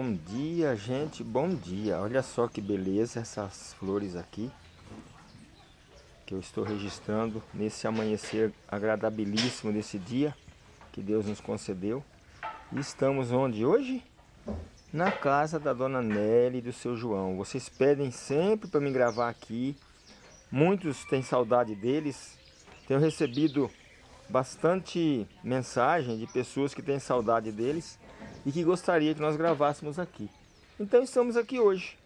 Bom dia, gente, bom dia. Olha só que beleza essas flores aqui. Que eu estou registrando nesse amanhecer agradabilíssimo desse dia que Deus nos concedeu. E estamos onde hoje? Na casa da Dona Nelly e do seu João. Vocês pedem sempre para me gravar aqui. Muitos têm saudade deles. Tenho recebido bastante mensagem de pessoas que têm saudade deles e que gostaria que nós gravássemos aqui. Então estamos aqui hoje,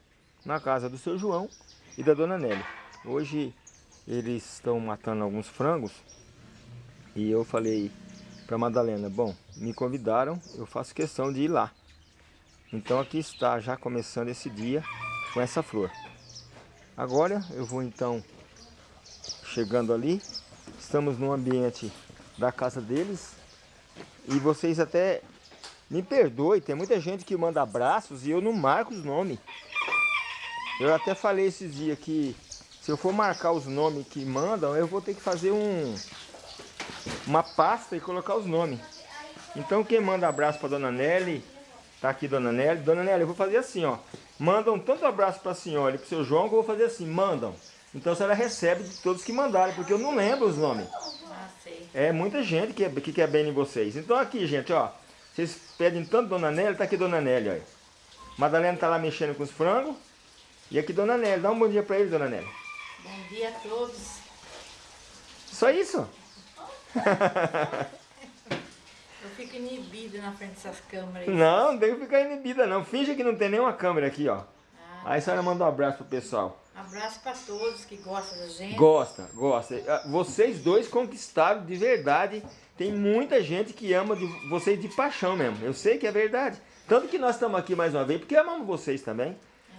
na casa do seu João e da dona Nelly. Hoje eles estão matando alguns frangos e eu falei para Madalena, bom, me convidaram, eu faço questão de ir lá. Então aqui está já começando esse dia com essa flor. Agora eu vou então chegando ali, estamos no ambiente da casa deles e vocês até me perdoe, tem muita gente que manda abraços e eu não marco os nomes. Eu até falei esses dias que se eu for marcar os nomes que mandam, eu vou ter que fazer um uma pasta e colocar os nomes. Então quem manda abraço para Dona Nelly, tá aqui Dona Nelly. Dona Nelly, eu vou fazer assim, ó. Mandam tanto abraço para a senhora e para o seu João que eu vou fazer assim, mandam. Então a senhora recebe de todos que mandaram, porque eu não lembro os nomes. Ah, é muita gente que, que quer bem em vocês. Então aqui, gente, ó. Vocês pedem tanto Dona Nélia, tá aqui Dona Nélia, olha. Madalena tá lá mexendo com os frangos. E aqui Dona Nélia, dá um bom dia pra ele, Dona Nélia. Bom dia a todos. Só isso? Eu fico inibida na frente dessas câmeras. Não, não tem que ficar inibida não. Finge que não tem nenhuma câmera aqui, ó. Ah, Aí a senhora manda um abraço pro pessoal. Abraço para todos que gostam da gente. Gosta, gosta. Ah, vocês dois conquistaram de verdade tem muita gente que ama de vocês de paixão mesmo. Eu sei que é verdade. Tanto que nós estamos aqui mais uma vez, porque amamos vocês também. É.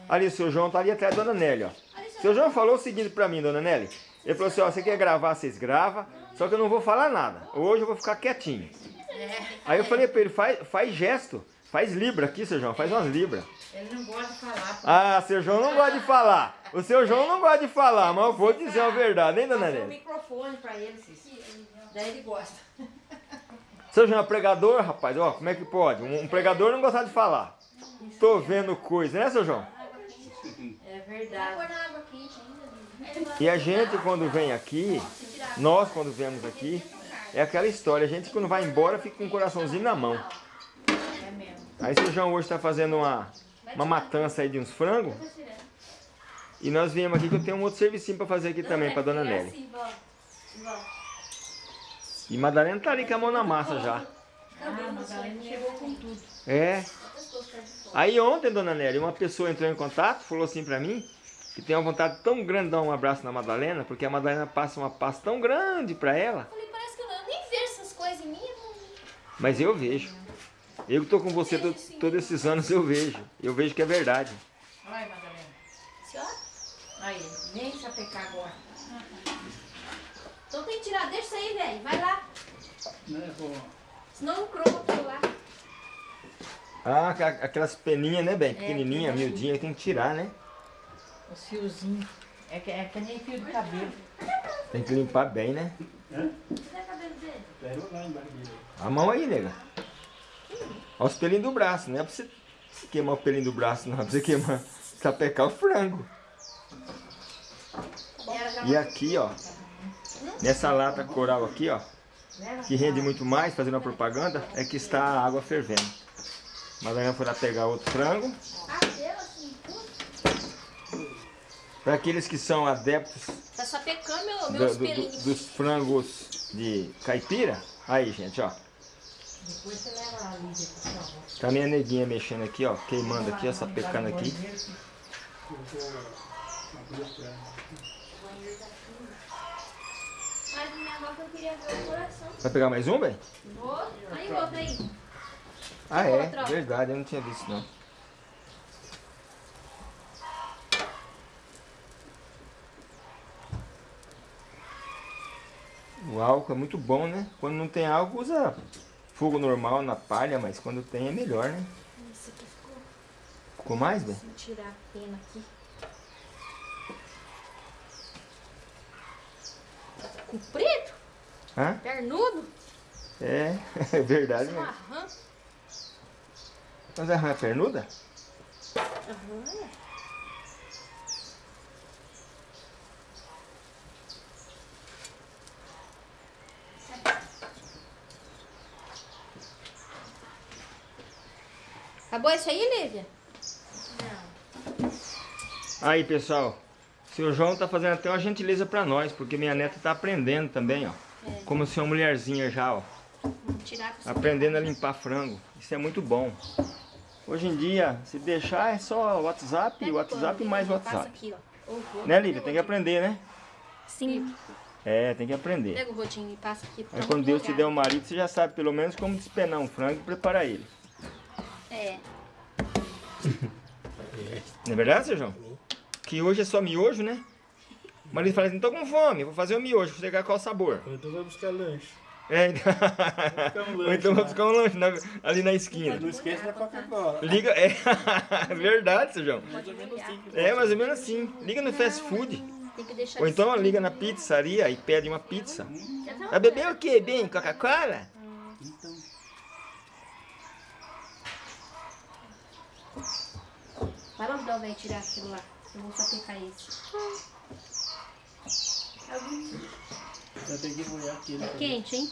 Ali o seu João tá ali atrás da Dona Nelly, ó. O seu João falou o seguinte pra mim, Dona Nelly. Ele falou assim, ó, você quer gravar, vocês gravam, só que eu não vou falar nada. Hoje eu vou ficar quietinho. É. Aí eu falei pra ele, faz, faz gesto, faz libra aqui, seu João, faz umas libras. Ele não gosta de falar. Ah, seu João não gosta de falar. O seu João não gosta de falar, mas eu vou dizer a verdade, hein, Dona Nelly? o microfone pra ele, Cici. Daí ele gosta. Seu João é pregador, rapaz? Ó, como é que pode? Um, um pregador não gostar de falar. Tô vendo coisa, né, seu João? É verdade. E a gente, quando vem aqui, nós, quando viemos aqui, é aquela história. A gente, quando vai embora, fica com o coraçãozinho na mão. É mesmo. Aí, seu João hoje está fazendo uma, uma matança aí de uns frangos. E nós viemos aqui que eu tenho um outro serviço para fazer aqui também, para dona Nelly. E Madalena tá ali com a mão na massa já. Ah, Madalena chegou com tudo. É. Aí ontem, dona Nélia, uma pessoa entrou em contato, falou assim pra mim, que tem uma vontade tão grande de dar um abraço na Madalena, porque a Madalena passa uma paz tão grande pra ela. Eu falei, parece que eu nem vejo essas coisas em mim. Mas eu vejo. Eu que tô com você to, todos esses anos, eu vejo. Eu vejo que é verdade. Olha, Madalena. Senhora? Aí, nem sapecar agora. Então tem que tirar, deixa isso aí, velho. Vai lá. Né, vou... Senão não croma aquilo lá. Ah, aquelas peninhas, né, bem? É, Pequenininha, miudinha, tem que tirar, né? Os fiozinhos. É que, é que nem fio de cabelo. Tem que limpar bem, né? É? Cadê o cabelo dele? lá embaixo A mão aí, nega. Olha os pelinhos do braço, não é pra você queimar o pelinho do braço, não. É pra você queimar, sapecar o frango. E aqui, ó, Nessa lata coral aqui, ó, que rende muito mais, fazendo a propaganda, é que está a água fervendo. Madalena foi lá pegar outro frango. Para aqueles que são adeptos tá só pecando meu, meus do, do, dos frangos de caipira, aí gente, ó. Depois você leva a Lídia, por favor. Tá minha neguinha mexendo aqui, ó, queimando aqui, essa pecando aqui. Mas o negócio eu queria ver o coração. Vai pegar mais um, bem? Vou. Aí, outra aí. Ah, é? Outra. Verdade, eu não tinha visto, não. O álcool é muito bom, né? Quando não tem álcool, usa fogo normal na palha, mas quando tem é melhor, né? Esse aqui ficou... Ficou mais, bem? Vou tirar a pena aqui. Comprido? Hã? Pernudo? É, é verdade mesmo. Mas a rã é pernuda? Aham. Acabou isso aí, Lívia? Aí, pessoal. O seu João tá fazendo até uma gentileza pra nós, porque minha neta tá aprendendo também, ó. É. Como se uma mulherzinha já, ó. Aprendendo a limpar frango. Isso é muito bom. Hoje em dia, se deixar, é só WhatsApp, WhatsApp pano, mais WhatsApp. aqui. Né, Lívia? Tem que aprender, né? Sim. É, tem que aprender. Pega o rodinho e passa aqui. Aí quando Deus te der um marido, você já sabe pelo menos como despenar um frango e preparar ele. É. Não é verdade, seu João? Que hoje é só miojo, né? O marido fala assim, tô com fome, vou fazer o miojo, vou pegar qual sabor. Então vai buscar lanche. É, então... um Ou lanche então vou lá. buscar um lanche na- ali na esquina. Não esquece da Coca-Cola. Liga, é verdade, seu João. Mais ou menos assim. É mais ou menos assim. Liga no fast food. Tem que deixar Ou então liga na pizzaria e pede uma pizza. Tá Vai beber o quê? Bem, Coca-Cola? Então, Vai lá ajudar o velho tirar aquilo lá. Eu vou só pegar esse. vai ter que molhar aqui. né? Quente, hein?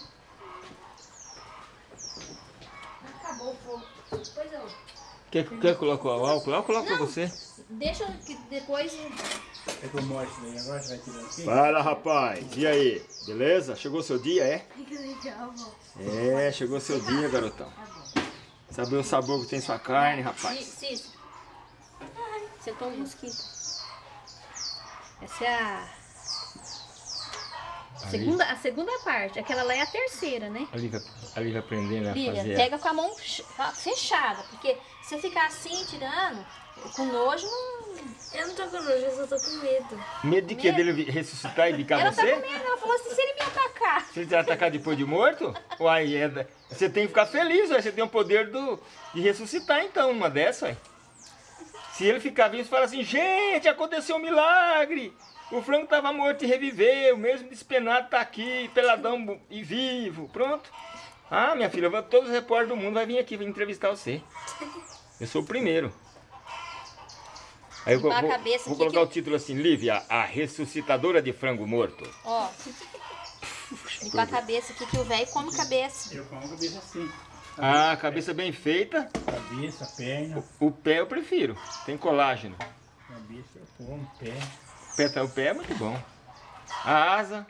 Acabou o fogo. Pois eu. Quer, quer colocar o álcool? Eu coloco pra você. Deixa que depois. É que eu mostro daí agora, você vai tirar aqui. Fala, rapaz. E aí? Beleza? Chegou seu dia, é? Que legal. É, chegou seu dia, garotão. Saber o sabor que tem sua carne, rapaz. Cis. Sentou um mosquito. Essa é a. Segunda, a segunda parte. Aquela lá é a terceira, né? Ali vai, ali vai aprendendo a Lívia, fazer. pega com a mão ch- fechada, porque se você ficar assim, tirando, com nojo, não... Eu não tô com nojo, eu só tô com medo. Medo de que dele ressuscitar e bicar Ela tá você? com medo, ela falou assim, se ele me atacar. Se ele te atacar depois de morto? Uai, é, você tem que ficar feliz, ué. Você tem o poder do, de ressuscitar, então, uma dessa, ué. Se ele ficar vivo, você fala assim, gente, aconteceu um milagre. O frango estava morto e reviveu, mesmo despenado tá aqui, peladão e vivo. Pronto. Ah, minha filha, vai- todos os repórteres do mundo vai vir aqui, vai entrevistar você. Eu sou o primeiro. Aí eu vou, vou- cabeça vou colocar que- o título assim, Lívia, a ressuscitadora de frango morto. Ó, limpar a cabeça aqui, que o velho come cabeça. Eu como cabeça assim. Ah, cabeça bem feita. Cabeça, perna. O pé eu prefiro, tem colágeno. Cabeça eu como, pé. O pé, tá- o pé é muito bom. A asa,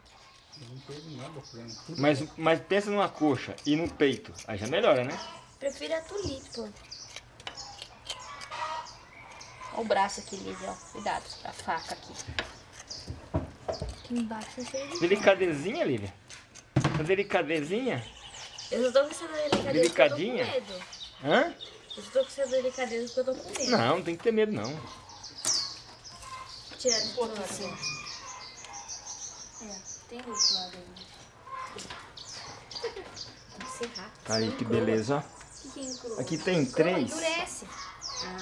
mas, mas pensa numa coxa e no peito. Aí já melhora, né? Prefiro a tulipa. Ó o braço aqui, Lívia, ó. Cuidado, a faca aqui. Aqui embaixo é cheio de... Delicadezinha, Lívia. Uma delicadezinha? Eu só tô com essa delicadeza Delicadinha? porque eu tô com medo. Hã? Eu só tô com essa delicadeza porque eu tô com medo. Não, não tem que ter medo, não. Tirar um pouco assim. É, tem outro lado aí. Tem que ser rápido. Aí, que beleza. O? Aqui tem três. Endurece.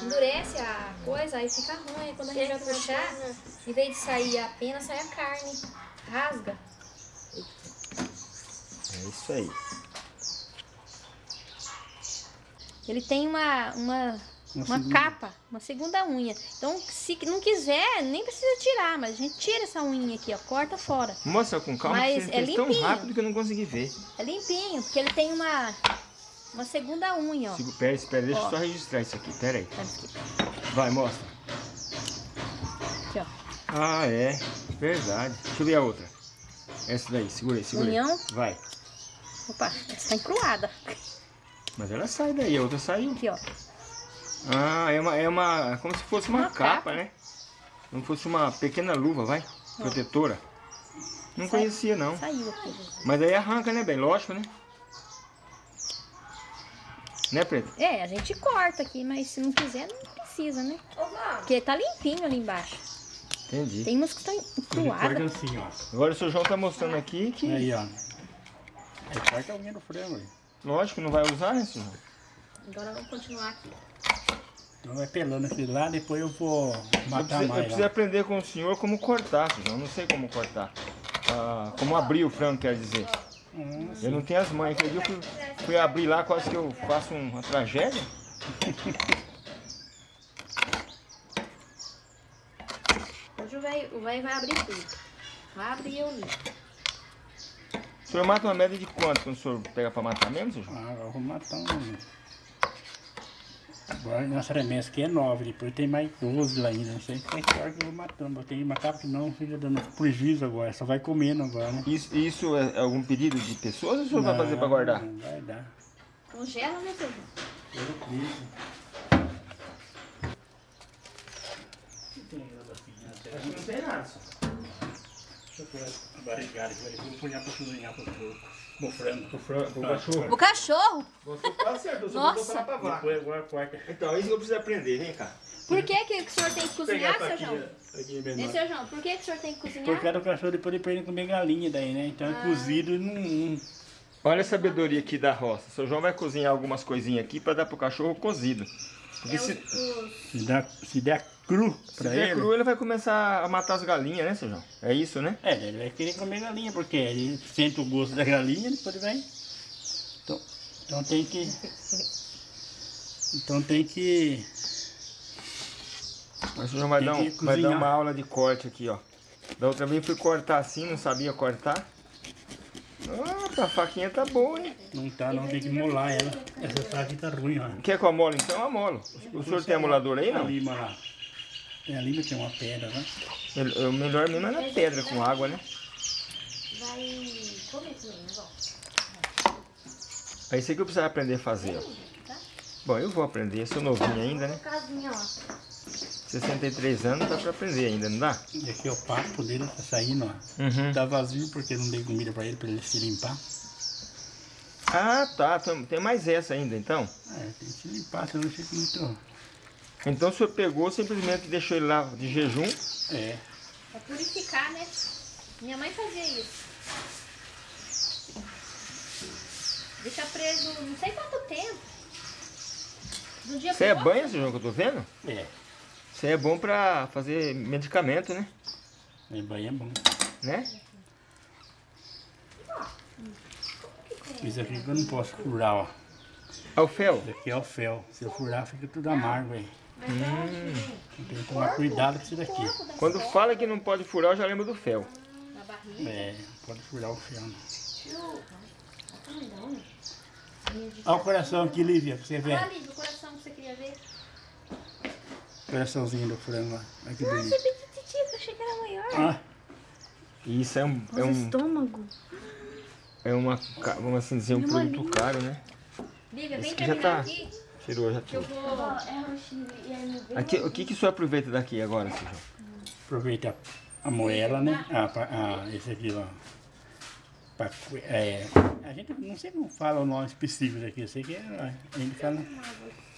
Endurece a coisa, aí fica ruim. Aí quando a gente vai puxar, em vez de sair a pena, sai a carne. Rasga. É isso aí. Ele tem uma, uma, Uma uma segunda. capa, uma segunda unha. Então, se não quiser, nem precisa tirar, mas a gente tira essa unha aqui, ó, corta fora. Mostra com calma, Mas que é você tão limpinho. rápido que eu não consegui ver. É limpinho, porque ele tem uma, uma segunda unha, ó. Sigo, pera, espera, deixa eu só registrar isso aqui, pera aí. Tá. Vai, mostra. Aqui, ó. Ah, é. Verdade. Deixa eu ver a outra. Essa daí, segura aí, segura aí. União. Vai. Opa, essa tá encruada. Mas ela sai daí, a outra saiu. Aqui, ó. Ah, é uma, é uma. Como se fosse uma, Uma capa, capa. né? Como se fosse uma pequena luva, vai? Protetora. Não Sai- conhecia, não. Saiu aqui. Mas aí arranca, né, bem? Lógico, né? Né, Preto? É, a gente corta aqui, mas se não quiser, não precisa, né? Porque tá limpinho ali embaixo. Entendi. Tem umas que estão encruadas. assim, ó. Agora o seu João tá mostrando aqui que, Aí, ó. Aí corta a unha do frango aí. Lógico, não vai usar, né, João? Agora vamos continuar aqui. Então vai pelando aquele lá, depois eu vou Eu matar preciso, eu mais preciso lá. aprender com o senhor como cortar, João. Eu não sei como cortar. Ah, como abrir o frango, quer dizer. Hum, Eu não tenho as mães. Aquele dia eu fui, fui abrir lá, quase que eu faço uma tragédia. Hoje o velho vai abrir tudo. Vai abrir eu li. O senhor mata uma média de quanto quando o senhor pega pra matar mesmo, João? Ah, agora eu vou matar um. Agora nossa remessa aqui é 9, depois tem mais 12 lá ainda. Não sei qual é que eu vou matando. Eu tenho que matar porque não fica dando prejuízo agora. Só vai comendo agora, né? Isso, isso é algum pedido de pessoas ou o senhor vai fazer pra guardar? Não, vai dar. Congela, né, João? Pelo preço. Não tem nada, senhor. Deixa eu pôr a barrigada. Vou pôr pra cozinhar pro frango. O, fran- o cachorro. O cachorro? Você tá certo, eu só Nossa. vou botar pra vaca. Depois agora corta. Então, isso que eu preciso aprender, vem cá. Por que, que o senhor tem que cozinhar, seu João? Ei, menor. seu João, por que, que o senhor tem que cozinhar? Porque cada cachorro depois ele perde comer galinha daí, né? Então é cozido e não, Olha a sabedoria aqui da roça. Seu João vai cozinhar algumas coisinhas aqui pra dar pro cachorro cozido. Porque É se, os, Se der, se der cru se pra der ele. cru, ele vai começar a matar as galinhas, né, seu João? É isso, né? É, ele vai querer comer galinha, porque ele sente o gosto da galinha, depois ele vai. Então, então tem que. Então tem que. Mas o João vai, dar, um- vai dar uma aula de corte aqui, ó. Da outra vez fui cortar assim, não sabia cortar. Ah, a faquinha tá boa, hein? Não tá, não tem que molar ela. Essa faca tá ruim, ó. Quer que eu amolo então? Eu amolo. O senhor tem amolador aí, não? lima lá. Tem a lima, tem uma pedra, né? Mel- O melhor mesmo é na pedra com água, né? vai comer tudo, né? É isso aí que eu precisava aprender a fazer, ó. Bom, eu vou aprender, sou novinho ainda, né? Casinha lá. 63 anos dá pra aprender ainda, não dá? E aqui é o papo dele, tá saindo, ó. Uhum. Tá vazio porque eu não dei comida pra ele, pra ele se limpar. Ah, tá. Tem mais essa ainda, então. É, tem que se limpar, senão não fica muito. Então o senhor pegou, simplesmente deixou ele lá de jejum. É. É purificar, né? Minha mãe fazia isso. Deixa preso não sei quanto tempo. Do dia Isso é outro. seu João, que eu tô vendo? É. Isso é bom pra fazer medicamento, né? É banho é bom. Né? Isso aqui que eu não posso furar, ó. Ah, o fel. Isso aqui é o fel. Se eu furar, fica tudo amargo aí. Que vem? Tem que tomar cuidado com isso daqui. Quando fala que não pode furar, eu já lembro do fel. É, pode furar o fel. de- Olha o coração aqui, Lívia, pra você Ah, ver. Lívia, o coração que você queria ver. Coraçãozinho do frango lá. Olha que Nossa, bonito. é petitico, achei que era maior. Ah, isso é um, é Nossa, um, estômago. é uma, vamos assim dizer, um Meu produto caro, né? Lívia, vem Esse aqui já terminar tá- aqui. Tirou já tudo. É. Aqui, o que que o senhor aproveita daqui agora, João? aproveita a moela, né? Ah, pa- ah, esse aqui, ó. Pacu- É, a gente não sei como fala o nome específico daqui. Eu sei que é, a gente fala,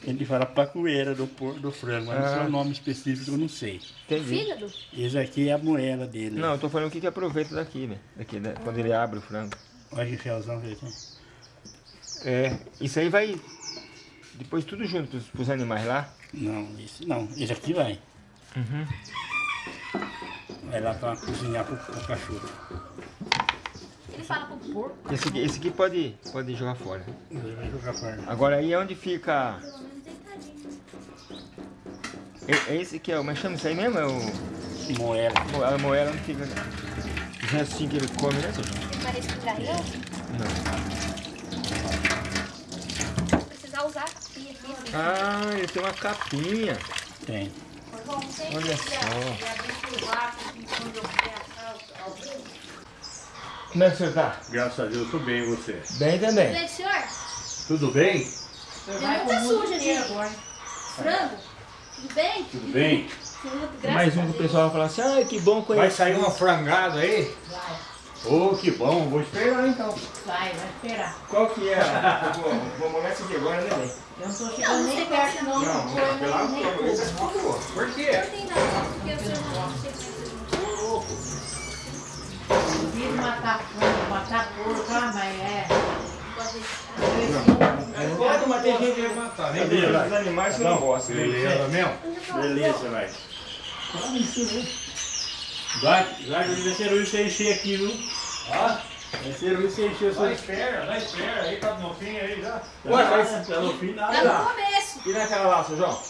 a gente fala pacueira do, por- do frango, mas não sei Ah. o nome específico, eu não sei. Entendi. Fígado? Esse aqui é a moela dele. Não, eu tô falando o que que aproveita daqui, né? Daqui, né? Quando ele abre o frango. Olha que felzão que ele tem. É, isso aí vai depois tudo junto pros, pros animais lá. Não, esse não. Esse aqui vai. Uhum. Vai lá pra cozinhar pro, pro cachorro. Ele fala pro porco. Esse aqui, esse aqui pode, pode jogar fora. Ele vai jogar fora. Agora aí é onde fica. É, é esse que é o. Mas chama isso aí mesmo? É o. Moela. mo- A moela onde fica. Os restinhos que ele come, né, seu João? Ele parece garrão. Não. Vou precisar usar a pia aqui. né? Ah, ele tem uma capinha. Tem. Olha só. Como é que senhor tá? Graças a Deus, tudo bem e você? Bem também. Bem, senhor? Tudo bem? Tem muita suja de frango. Tudo bem? Tudo bem? Tudo, Mais um que o pessoal vai falar assim, ai que bom conhecer. Vai sair uma frangada aí? Ô, que bom, vou esperar então. Vai, vai esperar. Qual que é? a- Vou, isso aqui agora, né, bem? Eu não tô Não, chegando não nem sei perto, não. você Não, não pelo amor nem de Deus, nem por favor. Por Não quê? tem nada, porque o senhor não sei Devia matar frango, matar porco, ah, mas é. Pode, mas tem gente que vai matar, né? Os animais você não gosta. né? Beleza mesmo? Beleza, vai. Vai, vai, vai ser ruim você encher aqui, viu? Ah, Vai ser ruim você encher o dá seu... espera, dá espera aí, tá no fim aí já. Ué, mas- Tá no fim Tá nada. no começo. E naquela lá, seu João?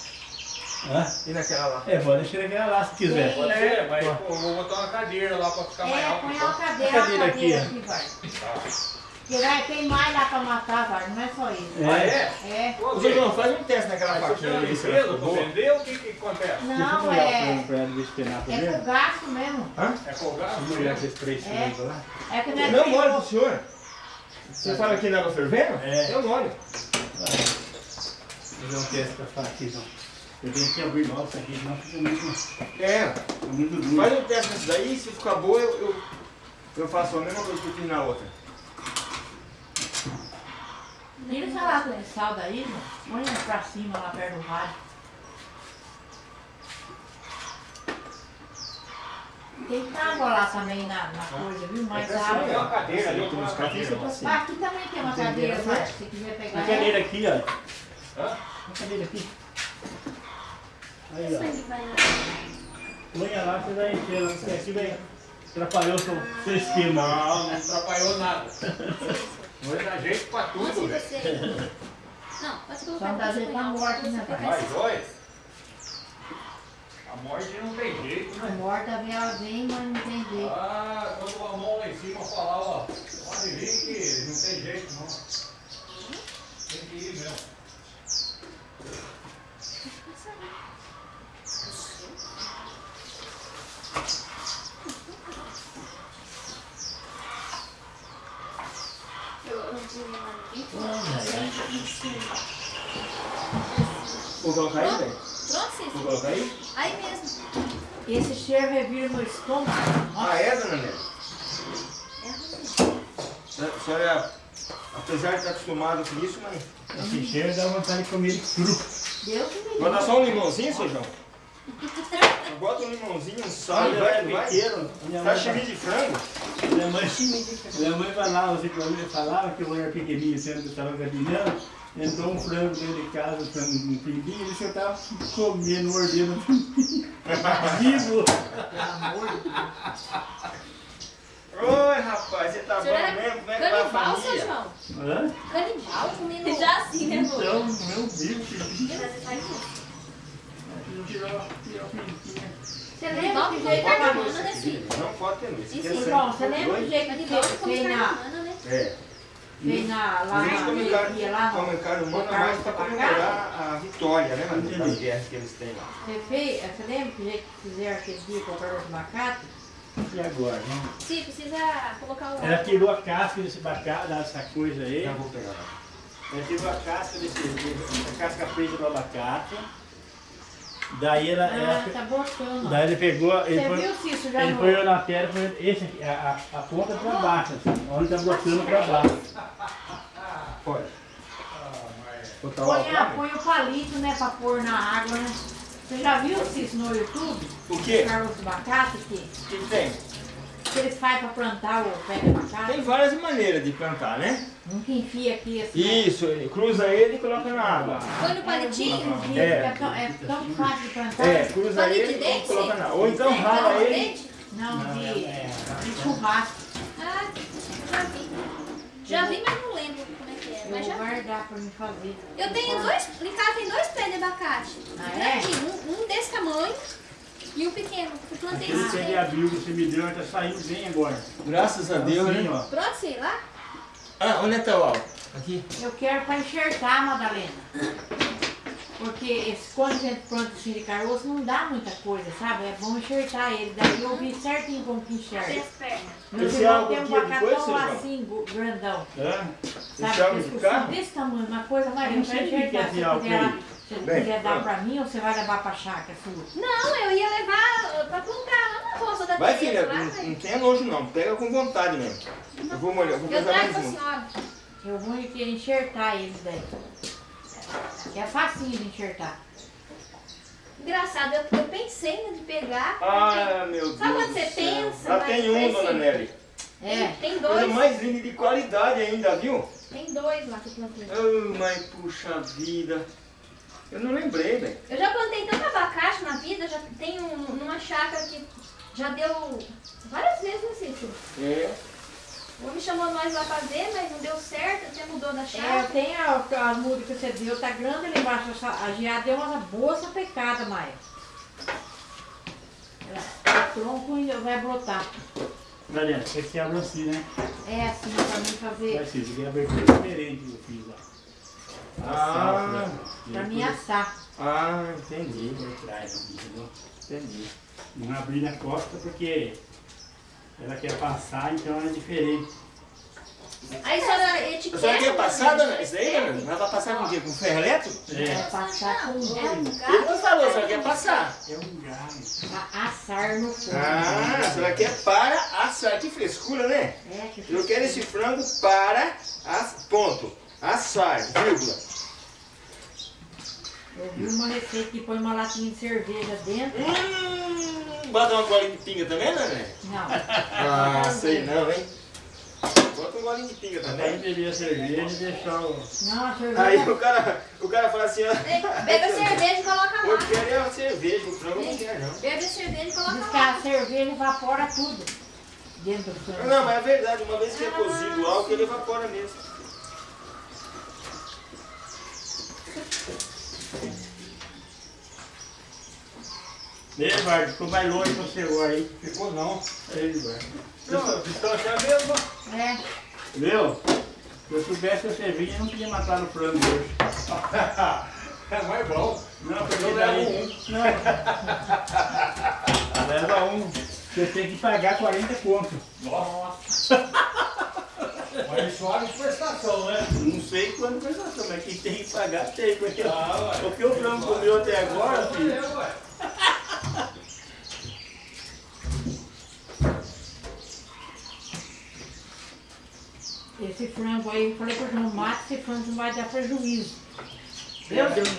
Hã? E naquela lá? É, pode deixar aquela lá se quiser. Tem. É, mas pô, eu vou botar uma cadeira lá pra ficar mais É, alto. põe então. uma cadeira, A cadeira a aqui, cadeira aqui, vai. Porque vai, tem mais lá pra matar, vai, não é só isso. É. Ah, é? É. Ô, João, faz um teste naquela faquinha ali, ficou pra boa. vender, o que que acontece? Deixa eu Não, olhar é. pra ele ver se tem nada É com gasto mesmo. É folgado? Vamos olhar esses três É. lá. É que não é Não que- molho pro senhor. Você fala aqui na água fervendo? É. Eu molho. Fazer um teste pra falar aqui, João. Eu tenho que abrir logo isso aqui, senão fica muito, É, fica muito duro. faz um teste nesse daí, se ficar boa, eu, eu, eu faço a mesma coisa que eu fiz na outra. Tira essa lata de sal daí, irmão. Põe pra cima lá perto do rádio. Tem água lá também na, na coisa, viu? Mais Tem uma água. cadeira ali, eu Tem uma uns cadeira. você lá. tá assim. Ah, aqui também tem uma cadeira, vai. Se você quiser pegar A cadeira aqui, ó. Hã? A cadeira aqui. Aí, ó. Põe lá, você vai encher. Porque aqui vai atrapalhou o seu, seu esquema. Não, não atrapalhou nada. Vai dar jeito pra tudo, velho. você... Não, pode colocar Só no dá jeito na morte, né, pai? Mas olha, a morte não tem jeito, A né? morta vem, ela vem, mas não tem jeito. Ah, quando a mão lá em cima falar, ó, pode vir que não tem jeito não. Tem que ir mesmo. Eu não vou colocar aí, velho? Pronto, Vou colocar aí? Aí mesmo. Esse cheiro revira no estômago. Ah, é, dona Nélia? É ruim. A senhora, apesar de estar acostumada com isso, mas... Esse cheiro dá vontade de comer cru. Deus me livre. Vou dar só um limãozinho, seu João? Eu boto um limãozinho, um sal, eu vai, era vai. pequeno, minha mãe, Sashimi de frango? minha mãe, minha mãe falava, assim, falava que eu era pequenininho, sendo que eu estava gatinhando, entrou um frango dentro de casa, um frango um pinguinho, e eu estava comendo, mordendo o pinguinho. Vivo! Oi, rapaz, você tá O bom mesmo? Como é que vai a Canibal, seu família? João? Hã? Canibal comendo... Já assim, né, vô? Então, meu vivo, que Mas você lembra com jeito da banana, né, filho? Não pode ter medo. Isso. João, você lembra do jeito que Canibal fez, na, humana, né? É. fez na, lá Eles na comem Alegria, carne, lá no... comem carne humana no Carlos mais Tabacate? comemorar a vitória, né, mano? Das guerras que eles têm lá. Você você lembra que jeito que fizeram aquele dia com o Carlos Abacate? E agora, né? Sim, precisa colocar o... Ela tirou a casca desse abacate, dessa coisa aí. Já vou pegar lá. Ela tirou a casca desse, a casca preta do abacate. Daí ela, Ah, ela tá botando. daí ele pegou, ele Você foi, viu, Cício, já ele foi na terra, foi esse aqui, a, a, a ponta pra baixo, assim, onde tá brotando pra baixo. Pode. Botar Põe, a- põe o palito, né, pra pôr na água, né? Você já viu, Cício, no YouTube? O quê? Carlos Abacate, que, O que tem? Que eles fazem pra plantar o pé de abacate? Tem várias maneiras de plantar, né? Um que enfia aqui assim. Isso, ele cruza ele e coloca na água. Põe no palitinho? É, É. é, tão, é tão fácil de plantar. É, cruza Palito ele de e dente? coloca na água. Ou então Tem rala de ele. dente? Não, de, é, de churrasco. Ah, já vi. Já vi, mas não lembro como é que é. Eu Mas vou já vi. guardar pra me fazer. Eu tenho dois, em casa tem dois pés de abacate. Ah, é? Um, um desse tamanho e um pequeno. Eu plantei Aquele abril que você me deu, tá saindo bem agora. Graças a Deus, Assim, né? ó. Pronto, sei lá. Ah, onde é tá o álcool? Aqui. Eu quero pra enxertar, Madalena. Porque esse, quando a gente planta assim de caroço não dá muita coisa, sabe? É bom enxertar ele. Daí eu vi certinho como que enxerta. Meu Esse álcool tem um aqui é assim, grandão. Hã? Sabe? Esse álcool de carro? desse tamanho, uma coisa mais Eu não pra sei o que que é enxertar. Se álcool Bem, quiser dar pra mim ou você vai levar pra chácara sua? Não, eu ia levar uh, pra plantar lá na roça da Vai, filha, lá, não, não tenha nojo não. Pega com vontade mesmo. Eu vou molhar, vou Eu trago um. senhora. Eu vou enxertar eles daí. Que é facinho de enxertar. Engraçado, eu, eu pensei né, de pegar. Ah, meu Deus. Sabe quando do você céu. pensa, Já mas tem um, dona Nelly. É. Tem Coisa dois. mais linda de qualidade ainda, viu? Tem dois lá que eu plantei. Oh, mas puxa vida. Eu não lembrei, velho. Eu já plantei tanto abacate na vida, já tenho um- numa chácara que já deu várias vezes no sítio. É. O homem chamou nós lá fazer, mas não deu certo, até mudou da É, chave. tem a, a muda que você deu, tá grande ali embaixo. A geada deu uma boa sapecada, Maia. Ela- O tronco ainda vai brotar. Mariana, você que abre assim, né? É assim, pra mim fazer, Vai ser, isso aqui é abertura diferente que eu fiz lá. Ah, pra mim assar. Ah, entendi. Por trás, entendeu? Entendi. Não abrir na costa porque ela quer passar, então é diferente. Aí só na A etiqueta. senhora quer passar, dona? Isso daí, dona? Mas vai passar com o quê? Com ferro elétrico? Vai É, passar com É um Ele não falou, a senhora quer passar. é um galho. a- assar no fogo. Ah, a senhora quer para assar. Que frescura, né? É, que Eu quero esse frango para as ponto. Assar, vírgula. Eu vi uma receita que põe uma latinha de cerveja dentro. Hum, bota uma golinha de pinga também, né? Não, Ah, sei não, hein? Bota um golinho de pinga também. beber a cerveja e deixar o. não, a cerveja. Aí o cara, o cara fala assim, ó. Bebe a cerveja e coloca Eu lá. quero é uma cerveja, o frango eu não quero não. Bebe a cerveja e coloca Diz que lá. a cerveja evapora tudo dentro do frango. Não, mas é verdade, uma vez que é cozido o álcool, ele evapora mesmo. Ei, Eduardo, ficou mais longe pra você agora aí. Ficou não. Ei, Eduardo. Não, distância é a mesma. É, Viu? Se eu soubesse que você vinha, eu não podia matar no frango hoje. É mais bom. Não, porque Eu daí... levo Não. Leva um. Você tem que pagar 40 conto. Nossa. Mas isso vale prestação, né? Não sei quando prestação, mas quem tem que pagar tem. Porque Ah, ué. o que o frango comeu até agora, filho, É, ué. esse frango aí, eu falei pro João, mata esse frango, não vai dar prejuízo.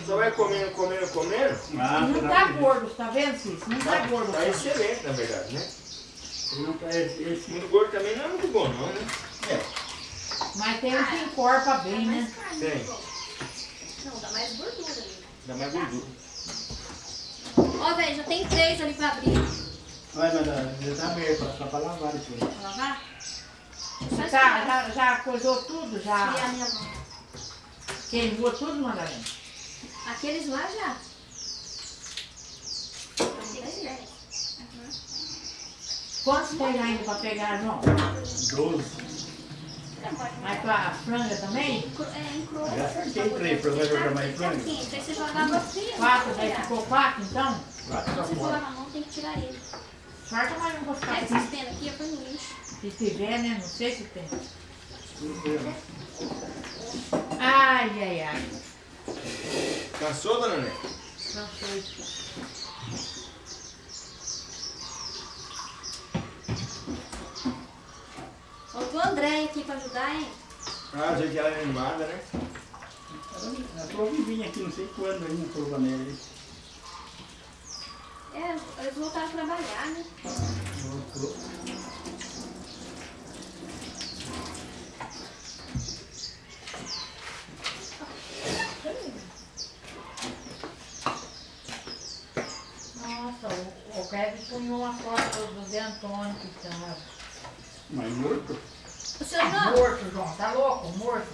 Só vai comendo, comendo, comendo. Ah, não tá que- gordo, tá vendo, Cícero? Não tá gordo. o Tá excelente, na verdade, né? Não tá- esse- esse- Muito gordo também não é muito bom, não, né? Mas tem um que encorpa bem, né? Tem. Não, dá mais gordura ali. Dá mais gordura. Ó, velho, já tem três ali pra abrir. Vai, mas já tá aberto, só pra lavar isso aí. Pra lavar? Só Já, já, já coisou tudo? esfriar a Já minha mão. queimou tudo, Madalena? Aqueles lá já. Quantos tem ainda pra pegar, João? 12. Mas pra franga também? É, em cru. Já acertei três, você jogar mais frango. Sim, daí você jogava fria. Quatro, daí ficou quatro, então? Vai pra Se for na mão, tem que tirar ele. Sorte mais um pra ficar esses penas aqui, põe no lixo. Se tiver, né? Não sei se tem. Ai, ai, ai. Cansou, dona Né? Não sei. Faltou o André aqui pra ajudar, hein? Ah, já que ela é animada, né? Ela falou que vinha aqui, não sei quando aí, na Corvanelli. aí. É, eles voltaram a trabalhar, né? Voltou. Nossa, o, o Kevin punhou uma foto do Zé Antônio que estava Mas morto. O seu João, morto, João. Tá louco? Morto.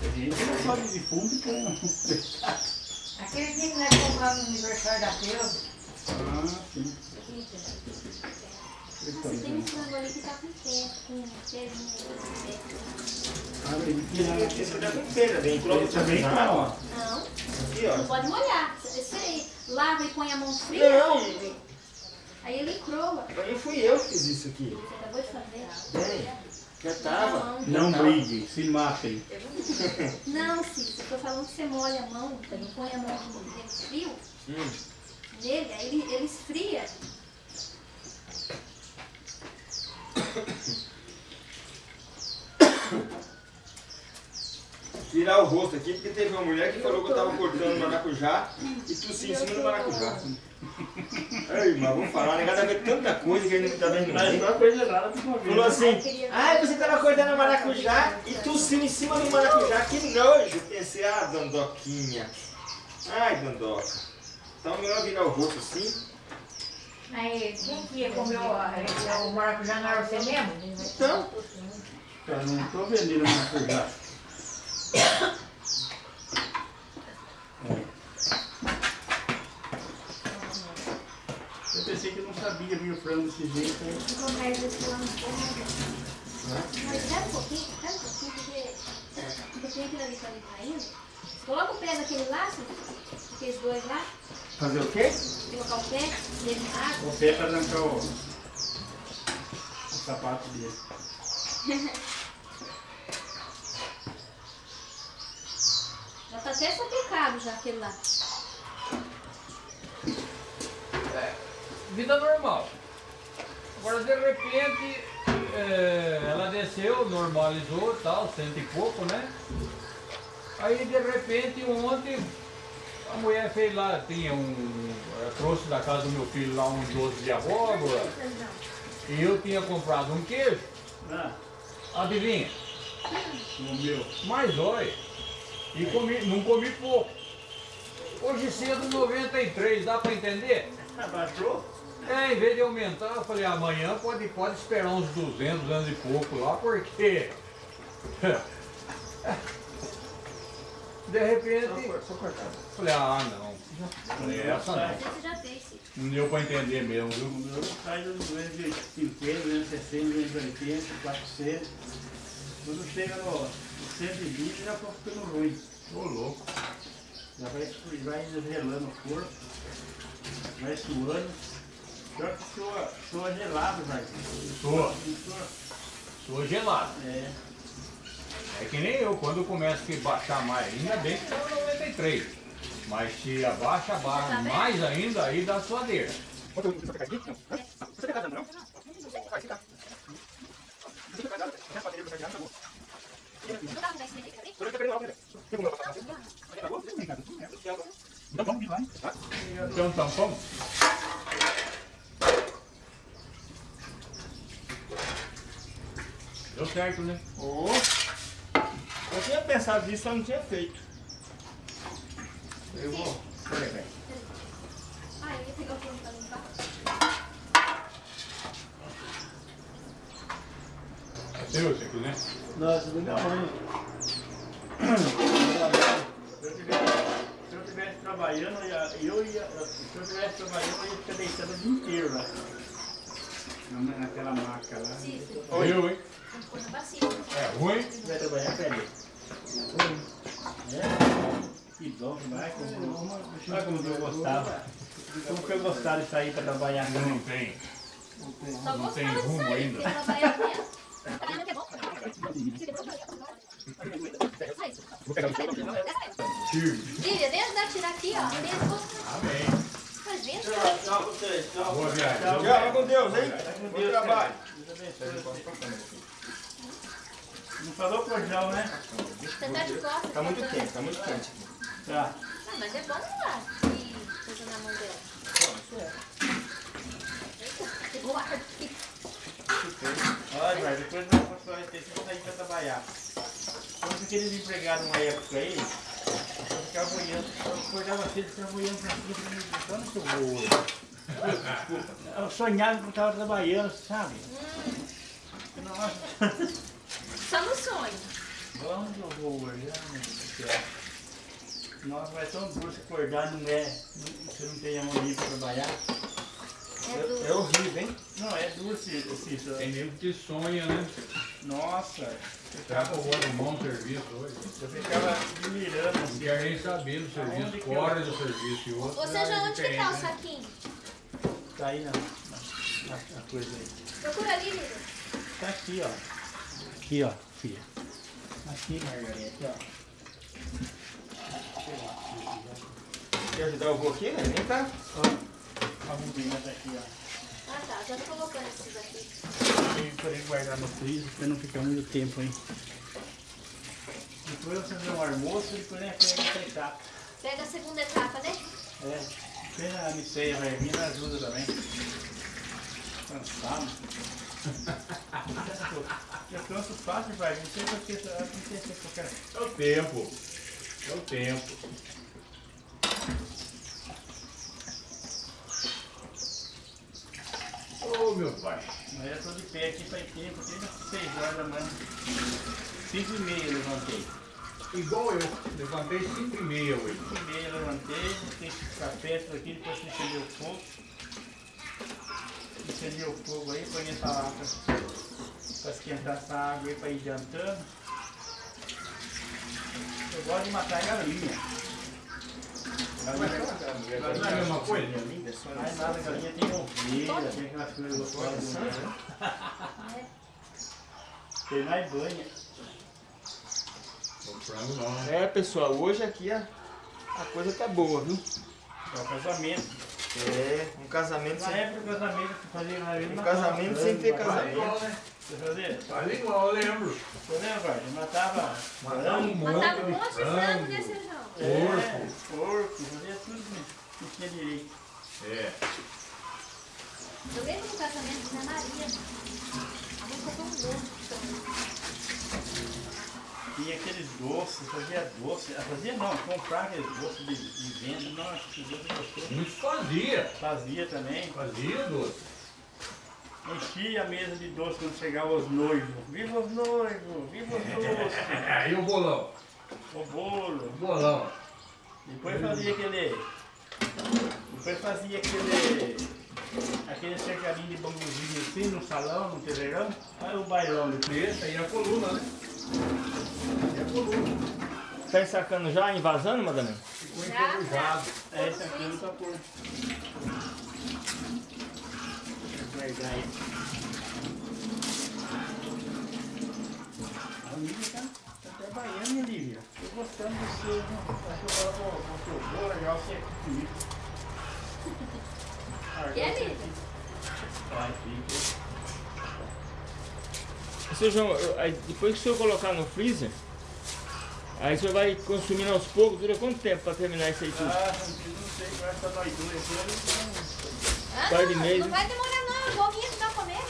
A gente não pode de fundo, então. Aquele dia que nós compramos no aniversário da Cleusa. Ah, sim. você tem esse frango ali que tá com pé, com pezinho ali. Ah, tem que tirar. Esse dá com pena, bem. Coloca Esse também tá, ó. Não, Aqui, ó. não pode molhar. Você você lava e põe a mão fria, Não, aí ele croa. não fui eu que fiz isso aqui. Você acabou de fazer. Bem, já tava. Não briguem, se matem. Não, Cícero, eu tô falando que você molha a mão, você não põe a mão no frio Hum. nele, aí ele, ele esfria. Tirar o rosto aqui, porque teve uma mulher que falou que eu tava cortando maracujá e tossi em cima do maracujá. Ei, mas vamos falar, né? Cada vez tanta coisa que a gente não tá vendo. Mas ninguém. não é coisa vez. Falou assim, ai, você tava cortando maracujá e tossiu em cima do maracujá, que nojo. Pensei, ah, Dandoquinha. Ai, Dandoca. Então é melhor virar o rosto assim. Aí, quem que ia comer o, o maracujá não era você mesmo? Então, Eu não tô vendendo maracujá. Eu pensei que não sabia vir o frango desse jeito. aí. Vou lá no fundo. Mas espera um pouquinho, espera um pouquinho, porque, tem aquilo ali tá ali caindo. Coloca o pé naquele laço, aqueles dois lá, fazer o quê? colocar o pé dele na água. O pé pra arrancar o, o sapato dele. Já tá até sapecado já aquele lá. Vida normal. Agora de repente é, ela desceu, normalizou tal, cento e pouco, né? Aí de repente ontem a mulher fez lá, tinha um. ela trouxe da casa do meu filho lá um doce de abóbora. E eu tinha comprado um queijo. Ah, Adivinha? o meu. Mas olha, e comi, não comi pouco. Hoje cedo 93, dá pra entender? Abaixou? É, em vez de aumentar, eu falei, amanhã pode, pode esperar uns 200, 200 e pouco lá, porque... De repente, Só cortar. falei, ah não, falei, essa não. Você já fez, sim. Não deu pra entender mesmo, O viu? meu sai dos 250, 260, 280, 400. Quando chega no 120 já tô ficando ruim. Ô louco. Já vai, vai gelando o corpo, vai suando. Pior que soa, soa gelado, vai. Soa. Soa, Sou gelado. é. É que nem eu, quando eu começo a baixar mais, ainda bem que tá no 93. Mas se abaixa, abaixa mais ainda, aí dá suadeira. Então tampão? Deu certo, né? Oh. Eu tinha pensado nisso, eu não tinha feito. Eu vou. Peraí, peraí. Ah, eu ia pegar o pano pra limpar. É seu esse aqui, né? Nossa, do minha mãe. Se eu tivesse, se eu tivesse trabalhando, eu ia, eu ia, se eu tivesse trabalhando, eu ia ficar deitando o dia inteiro lá. Na- Naquela maca lá. Cícero, Eu, hein? tem que pôr na bacia. É ruim? Se vai trabalhar, peraí. É? Que bom, vai como, olha como que eu gostava. Como que eu gostava de sair para trabalhar. Não tem. Só Não tem gostava de rumo sair, ainda. que é bom. Firme. Lília, vem ajudar a tirar aqui, ó. Amém. Tchau, tchau vocês. Tchau. Boa viagem. Tchau. Tchau, vai com Deus, hein? com Bom Deus, trabalho. Deus abençoe. Não falou cojão, né? Você tá de costas. Tá muito botando. quente, tá muito quente. Tá. Ah, mas é bom lá. E coisa na mão dela. Olha, vai, depois nós vamos falar isso, vamos sair para trabalhar. Quando aqueles empregados numa época aí, eu ficava olhando, eu acordava cedo, ficava olhando pra cima, onde que eu vou? Eu sonhava que eu estava trabalhando, sabe? Nossa, Só no sonho. onde eu vou hoje? Ah, meu Deus do céu. Nossa, vai tão duro se acordar, não é, não- você não tem amanhã para trabalhar. É É horrível, hein? Não, é duro se, se, Tem se nego que sonha, né? Nossa, eu Tá ficava, um bom serviço hoje. eu ficava admirando Não assim. quer nem saber do serviço, fora do serviço e outro. Ou seja, é onde que tá o né? saquinho? Tá aí na, na, na coisa aí. Procura ali, Lília. Tá aqui, ó. Aqui, ó, filha. Aqui, Margarete, ó. Quer ajudar o vô aqui, né? Nem tá. A bobina tá aqui, ó. Ah, tá. Já tô colocando esses aqui. Tem que poder guardar no freezer pra não ficar muito tempo aí. Depois você fazer um almoço e depois né, pega essa etapa. Pega a segunda etapa, né? É, tem a miceia vai vir, ajuda também. Cansado. Eu canso fácil, vai. Não sei porque eu não sei se eu quero. É o tempo. É o tempo. pai. Mas eu tô de pé aqui faz tempo, desde 6 horas da manhã. 5 e meia eu levantei. Igual eu, levantei 5 e meia hoje. 5 e meia eu levantei, que ficar perto aqui, depois que acender o fogo. Acender o fogo aí, põe essa lata para esquentar essa água aí para ir adiantando. Eu gosto de matar galinha. Galinha, é a mesma coisa? mais nada, galinha tem ovelha, tem aquelas coisas gostosas. né? Tem mais banha. Né? É, pessoal, hoje aqui a, a coisa tá boa, viu? É o casamento. É, um casamento Na sem, época do casamento, fazia na um casamento sem ter casamento. Igual, né? Você fazia? Faz igual, eu lembro. Você lembra, matava Matava um Matava um monte de frango frango. nesse região. É, porco, fazia tudo que tinha direito. É. Eu lembro do casamento da Maria. A mãe comprou um frango. Tinha aqueles doces, fazia doce. Ah, Fazia não, comprar aqueles doces de, de venda. Que doce gostoso. Muitos fazia. Fazia também. Fazia doce. Enchia a mesa de doce quando chegavam os noivos. Viva os noivos, viva os doces. Aí o bolão. o bolo. O bolão. Depois fazia aquele. Depois fazia aquele. Aquele cercadinho de bambuzinho assim no salão, no terreirão. Aí o bailão depois. Aí a coluna, né? É a coluna. Tá ensacando já, invasando, madame? Ficou Já, enferrujado. É esse aqui no tapor. Guardar. A Lívia tá, tá trabalhando, hein, Lívia? Tô gostando do seu? Acho que eu vou, vou, vou, vou legal você aqui comigo. Ah, Quer, Lívia? Vai, fica. Seu João, depois que o senhor colocar no freezer, aí o senhor vai consumindo aos poucos, dura quanto tempo para terminar isso aí tudo? Ah, não sei, vai ficar nós dois eu não Ah, Par de não, mês, não vai demorar não, pra comer.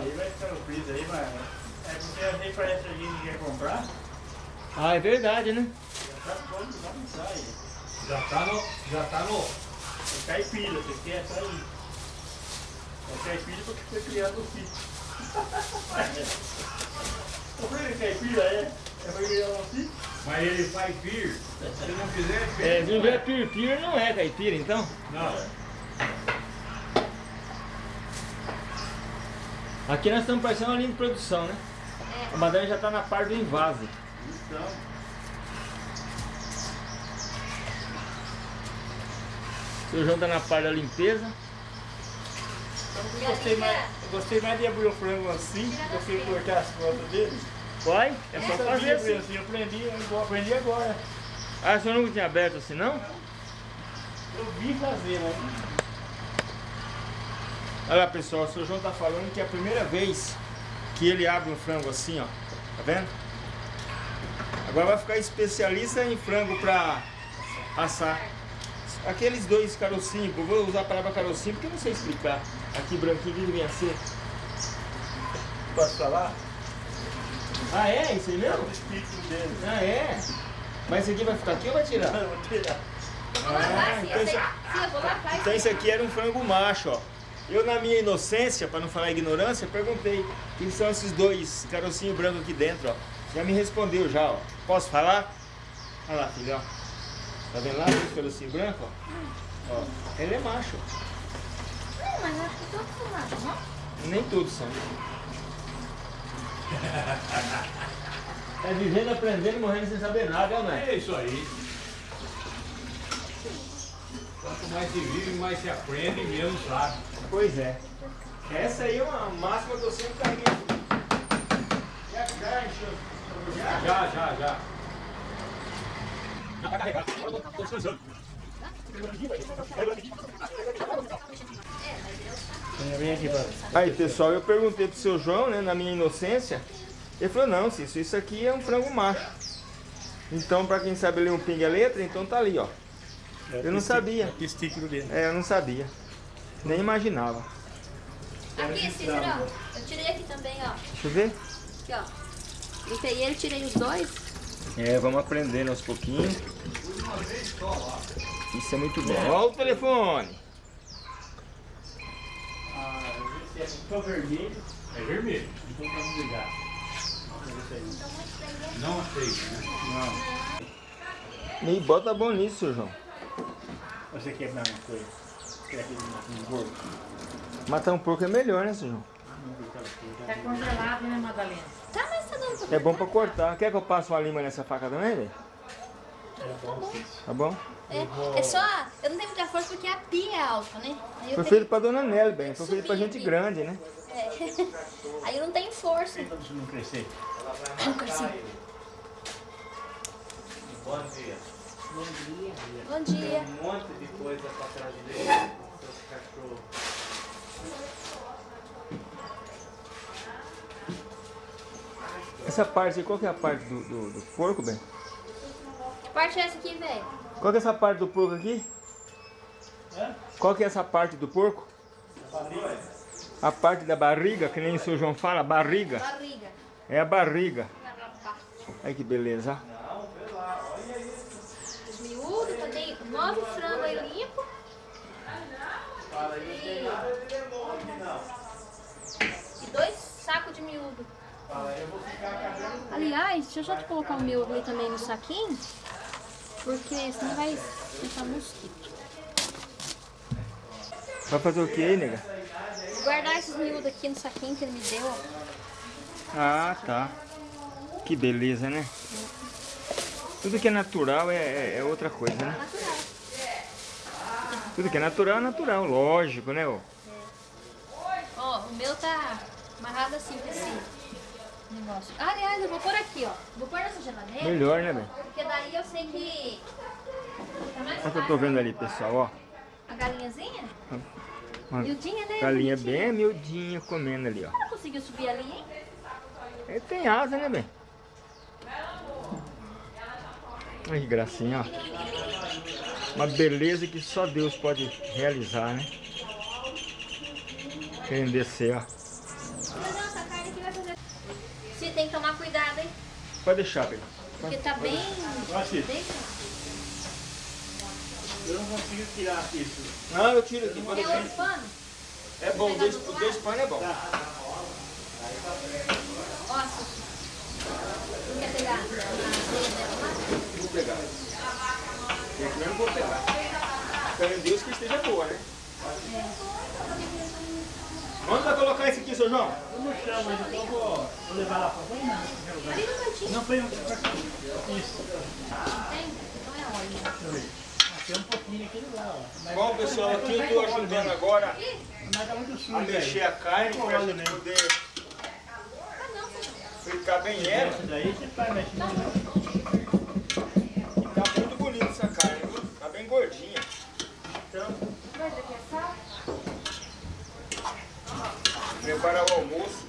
aí vai ficar no freezer aí, mas é porque parece que a gente quer comprar, Ah, é verdade, né? já tá pronto, já não sai. Já tá no. Já tá no. É caipira, você quer sair. É caipira porque foi criado no sítio. O filho de caipira é? É foi criado no sítio? Mas ele faz vir. Se não fizer, É, fez. se não vier piripira, não é caipira, então. Não. Aqui nós estamos parecendo uma linha de produção, né? A madame já está na parte do invase. Então, O seu João está na parte da limpeza. eu gostei mais, eu gostei mais de abrir o frango assim, do que cortar as costas dele. Vai, é só fazer assim. assim, eu aprendi, eu aprendi agora. Ah, o senhor nunca tinha aberto assim, não? Eu vi fazer, né? Olha lá, pessoal, o seu João está falando que é a primeira vez que ele abre um frango assim, ó. Tá vendo? Agora vai ficar especialista em frango para assar. Aqueles dois carocinhos, eu vou usar a palavra carocinho porque eu não sei explicar. Aqui branquinho, que devia ser? Posso falar? Ah, é? Isso aí É mesmo? o espírito dele. Ah, é? Mas esse aqui vai ficar aqui ou vai tirar? Eu vou tirar. Sim, então esse-. Então esse aqui era um frango macho, ó. Eu na minha inocência, para não falar ignorância, perguntei o que são esses dois carocinhos brancos aqui dentro, ó. Já me respondeu já, ó. Posso falar? Olha lá, filhão. Tá vendo lá os carocinhos brancos, ó? Ó, ele é macho. Não, mas eu acho que todos são machos, não? Nem todos são. É vivendo, aprendendo, morrendo sem saber nada, né? É isso aí. Quanto mais se vive, mais se aprende e menos sabe. Pois é. Essa aí é uma máxima que eu sempre carreguei. Já, já. Já, Já, já, já. Aí pessoal, eu perguntei pro seu João, né, na minha inocência, ele falou, não, Cício, isso aqui é um frango macho. Então, pra quem sabe ler um pinga letra, então tá ali, ó. Eu não sabia. É testículo dele. É, eu não sabia. Nem imaginava. Aqui, Cícero, ó. Eu tirei aqui também, ó. Deixa eu ver. Aqui, ó. Limpei ele, tirei os dois. É, vamos aprendendo aos pouquinhos. Isso é muito bom. Olha o telefone. Se é só vermelho, É vermelho. então vamos ligar. Não aceito, né? Não. E bota bom nisso, seu Você quer a mesma coisa? Quer um gordo? Matar um porco é melhor, né, coisa. Tá congelado, né, Madalena? Tá, mas tá dando pra É bom pra cortar. Quer que eu passe uma lima nessa faca também, velho? Bom sim. Tá bom? É, é só. Eu não tenho muita força porque a pia é alta, né? Aí Foi tenho- feito pra dona Nelly, bem. Foi feito pra gente aqui. grande, né? é. Aí eu não tenho força. Isso não crescer. Não consigo. Bom dia. Bom dia. Um monte de coisa pra trazer. Seus cachorros. Essa parte, qual que é a parte do, do, do porco, bem? Que parte é essa aqui, velho? Qual que é essa parte do porco aqui? Qual que é essa parte do porco? A parte da barriga, que nem o seu João fala, barriga. Barriga. É a barriga. Olha que beleza. Os miúdos, eu tenho nove frangos aí limpo. E dois sacos de miúdo. Aliás, deixa eu já te colocar o meu ali também no saquinho. Porque senão vai ficar mosquito. Vai fazer o que aí, nega? Vou guardar esses miúdos aqui no saquinho que ele me deu. ó. Ah, tá. Que beleza, né? Tudo que é natural é, é- é outra coisa, né? Tudo que é natural é natural, lógico, né? ó? O meu tá amarrado assim com esse negócio. Ah, aliás, eu vou pôr aqui, ó. Vou pôr nessa geladeira. Melhor, né, velho? Porque daí eu sei que. Tá mais Olha o que eu tô vendo ali, pessoal, ó. A galinhazinha? Uma Miudinha, né? galinha bem miudinha comendo ali, ó. Ela conseguiu subir ali, hein? Ele tem asa, né, bem? Olha que gracinha, ó. Uma beleza que só Deus pode realizar, né? Querendo descer, ó. Mas não, essa carne aqui vai fazer. Você tem que tomar cuidado, hein? Pode deixar, bem. Porque tá bem. Eu não consigo tirar isso. Não, eu tiro aqui, pode É outro pano? É bom, dois, dois panos é bom. Ó, Suzy. Não quer pegar a areia dela lá? Vou pegar. E aqui eu não vou pegar. Espero em Deus que esteja boa, né? Onde vai colocar esse aqui, seu João? Eu não chamo, mas então eu vou, vou levar lá pra frente. Ali no cantinho. Não foi um. Isso. Tem? Então é óleo. Deixa eu ver. Tem um pouquinho aqui lá, ó. Mas, Bom, pessoal, aqui eu estou ajudando agora mas tá muito sujo. a mexer aí. a carne para a Óleo gente poder Ah, fritar bem ela. Essa daí você faz mexendo. E tá muito bonita essa carne, viu? Tá bem gordinha. Então, Vai ver que é sal? Preparar o almoço.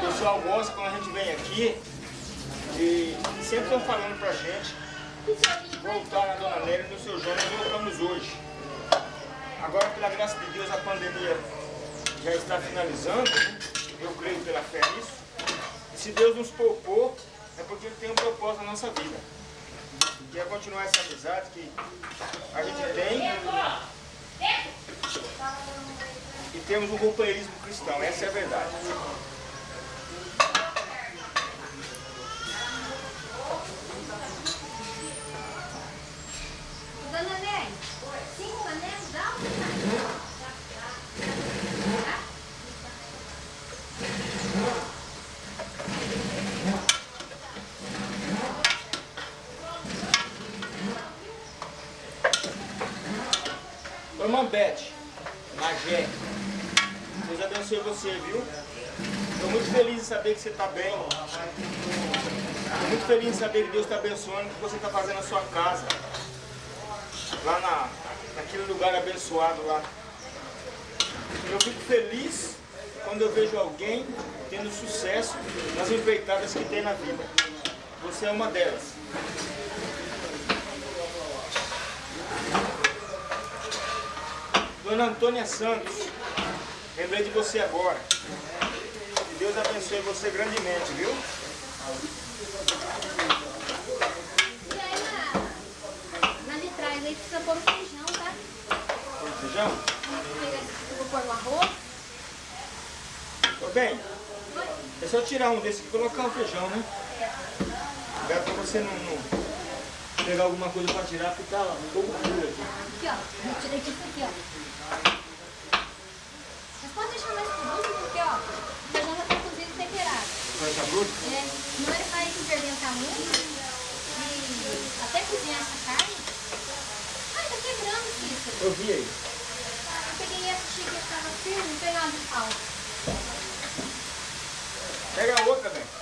Pessoal gosta quando a gente vem aqui e sempre estão falando pra gente voltar na Dona Nélia e no seu João, voltamos hoje. Agora, pela graça de Deus, a pandemia já está finalizando, né? eu creio pela fé nisso. E se Deus nos poupou, é porque Ele tem um propósito na nossa vida. Que é continuar essa amizade que a gente tem e temos um companheirismo cristão, essa é a verdade. Dona Néia, cinco panelas, dá um Beth, Magé, Deus abençoe você, viu? Estou muito feliz em saber que você está bem. Estou muito feliz em saber que Deus está abençoando o que você está fazendo na sua casa. Lá na, naquele lugar abençoado lá. Eu fico feliz quando eu vejo alguém tendo sucesso nas empreitadas que tem na vida. Você é uma delas. Dona Antônia Santos, Lembrei de você agora. Que Deus abençoe você grandemente, viu? E aí na, de trás aí precisa pôr o feijão, tá? Feijão? Eu vou pôr o arroz. Ô bem, é só tirar um desse aqui e colocar o feijão, né? Cuidado pra você não, não pegar alguma coisa pra tirar, porque tá um pouco duro aqui. Aqui, ó. Eu tirei disso aqui, ó. Mas pode deixar mais produto, porque, ó, o feijão já tá cozido e temperado. É, não ele vai ferventar muito e até cozinhar essa carne. Ai, tá quebrando isso. Eu vi aí. Eu peguei essa xícara que tava firme, uma de pau. Pega a outra, bem.